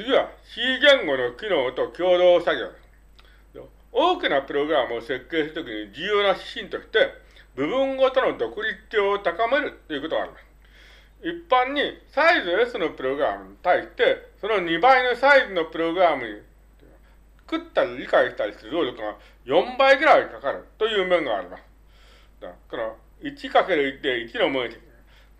次は C 言語の機能と共同作業です。大きなプログラムを設計するときに重要な指針として、部分ごとの独立性を高めるということがあります。一般にサイズ S のプログラムに対して、その2倍のサイズのプログラムに作ったり理解したりする労力が4倍ぐらいかかるという面があります。だから、1×1 で1の面積。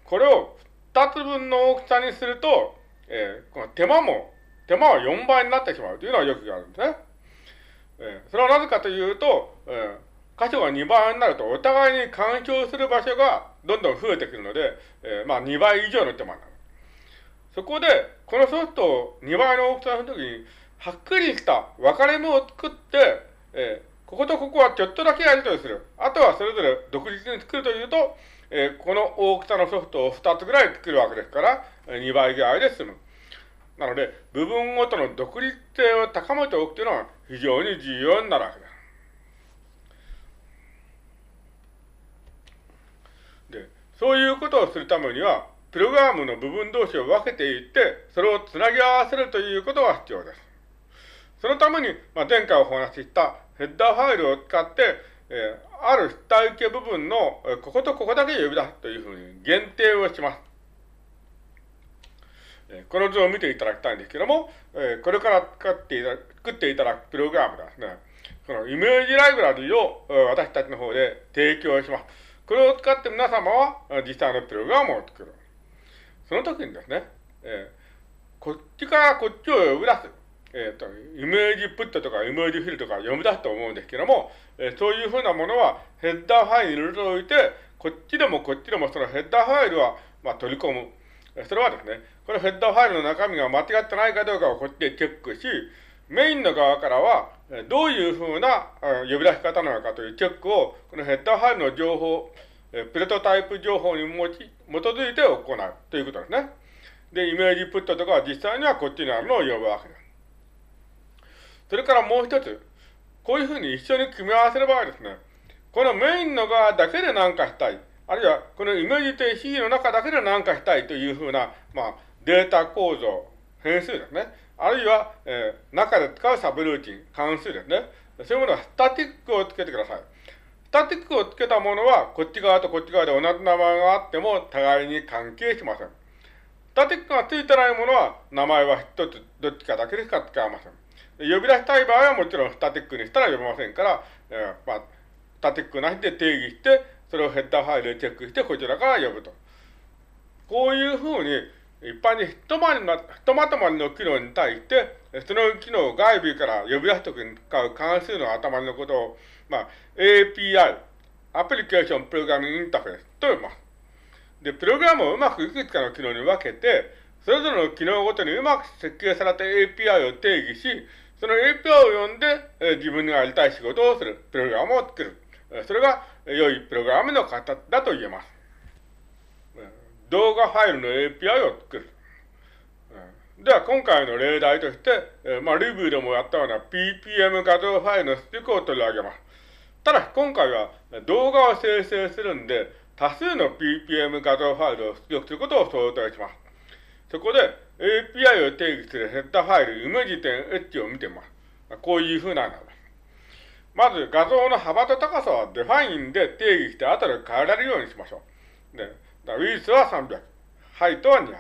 これを2つ分の大きさにすると、えー、この手間も、手間は4倍になってしまうというのはよくあるんですね。えー、それはなぜかというと、えー、箇所が2倍になるとお互いに干渉する場所がどんどん増えてくるので、えー、まあ2倍以上の手間になる。そこで、このソフトを2倍の大きさの時に、はっきりした分かれ目を作って、えー、こことここはちょっとだけやりとりする。あとはそれぞれ独立に作るというと、えー、この大きさのソフトを2つぐらい作るわけですから、2倍ぐらいで済む。なので、部分ごとの独立性を高めておくというのは非常に重要になるわけです。で、そういうことをするためには、プログラムの部分同士を分けていって、それをつなぎ合わせるということが必要です。そのために、まあ、前回お話ししたヘッダーファイルを使って、えー、ある主体系部分の、こことここだけ呼び出すというふうに限定をします。この図を見ていただきたいんですけども、これから使っていた作っていただくプログラムですね、そのイメージライブラリを私たちの方で提供します。これを使って皆様は実際のプログラムを作る。その時にですね、えこっちからこっちを呼び出す。えっ、ー、と、イメージプットとかイメージフィルとか読み出すと思うんですけども、えー、そういうふうなものはヘッダーファイルに入れておいて、こっちでもこっちでもそのヘッダーファイルは、まあ、取り込む。それはですね、このヘッダーファイルの中身が間違ってないかどうかをこっちでチェックし、メインの側からは、どういうふうな呼び出し方なのかというチェックを、このヘッダーファイルの情報、プレトタイプ情報に基づいて行うということですね。で、イメージプットとかは実際にはこっちにあるのを呼ぶわけです。それからもう一つ、こういうふうに一緒に組み合わせる場合ですね、このメインの側だけで何かしたい、あるいはこのイメージ定 C の中だけで何かしたいというふうな、まあ、データ構造、変数ですね。あるいは、えー、中で使うサブルーチン、関数ですね。そういうものはスタティックをつけてください。スタティックをつけたものは、こっち側とこっち側で同じ名前があっても、互いに関係しません。スタティックがついてないものは、名前は一つ、どっちかだけでしか使えません。呼び出したい場合はもちろんスタティックにしたら呼べませんから、えー、まあ、タテックなしで定義して、それをヘッダーファイルでチェックして、こちらから呼ぶと。こういうふうに、一般にひとまりな、ひとまとまりの機能に対して、その機能を外部から呼び出すときに使う関数の頭のことを、まあ、API、アプリケーションプログラミングインターフェースと呼びます。で、プログラムをうまくいくつかの機能に分けて、それぞれの機能ごとにうまく設計された API を定義し、その API を読んで、え自分がやりたい仕事をする、プログラムを作る。それが良いプログラムの形だと言えます。動画ファイルの API を作る。では、今回の例題として、まあ、レビューでもやったような PPM 画像ファイルの出力を取り上げます。ただ、今回は動画を生成するんで、多数の PPM 画像ファイルを出力することを想定します。そこで API を定義するヘッダファイル、イメージ点 H を見てみます。こういうふうなのです。まず画像の幅と高さは define で定義して後で変えられるようにしましょう。で、ウィースは300、 height は200。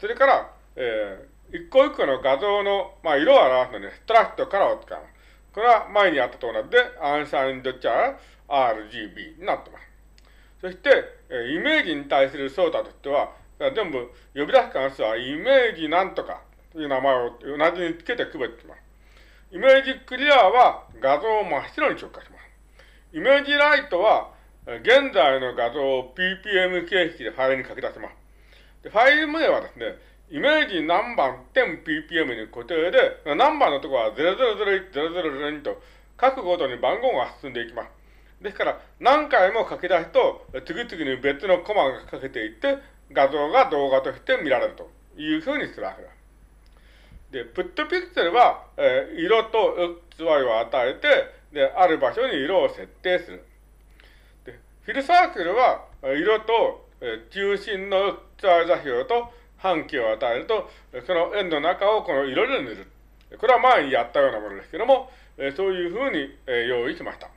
それから、えー、一個一個の画像の、まあ、色を表すのに、 struct color を使います。これは前にやったと同じで、アンサインドチャー RGB になってます。そして、えイメージに対する操作としては、全部呼び出す関数はイメージなんとかという名前を同じにつけて区別します。イメージクリアは画像を真っ白に直化します。イメージライトは現在の画像を PPM 形式でファイルに書き出します。でファイル名はですね、イメージ何番点 PPM に固定で、何番のところは0001、0002と各ごとに番号が進んでいきます。ですから、何回も書き出すと、次々に別のコマが書けていって、画像が動画として見られるというふうにするわけだ。で、プットピクセルは、えー、色と XY を与えて、で、ある場所に色を設定する。で、フィルサークルは、色と、えー、中心の XY 座標と半径を与えると、その円の中をこの色で塗る。これは前にやったようなものですけども、えそういうふうに、え用意しました。